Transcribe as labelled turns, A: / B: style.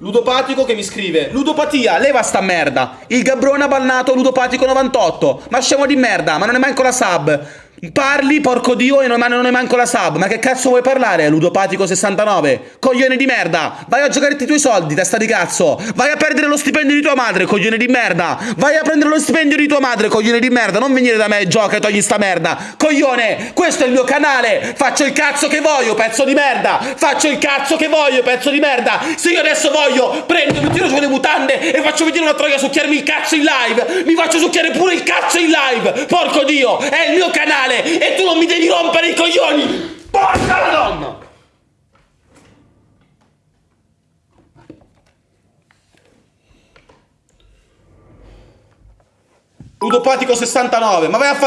A: Ludopatico che mi scrive Ludopatia, leva sta merda. Il Gabrone ha bannato Ludopatico 98 Ma scemo di merda, ma non è manco la sub Parli, porco dio, e non, è manco la sub. Ma che cazzo vuoi parlare, Ludopatico 69? Coglione di merda! Vai a giocare i tuoi soldi, testa di cazzo! Vai a perdere lo stipendio di tua madre, coglione di merda! Vai a prendere lo stipendio di tua madre, coglione di merda! Non venire da me, gioca e togli sta merda! Coglione, questo è il mio canale! Faccio il cazzo che voglio, pezzo di merda! Faccio il cazzo che voglio, pezzo di merda! Se io adesso voglio, prendo, mi tiro su le mutande e faccio vedere una troia succhiarmi il cazzo in live. Mi faccio succhiare pure il cazzo in live. Porco Dio, è il mio canale e tu non mi devi rompere i coglioni. Porca la donna! Ludopatico 69, ma vai a fare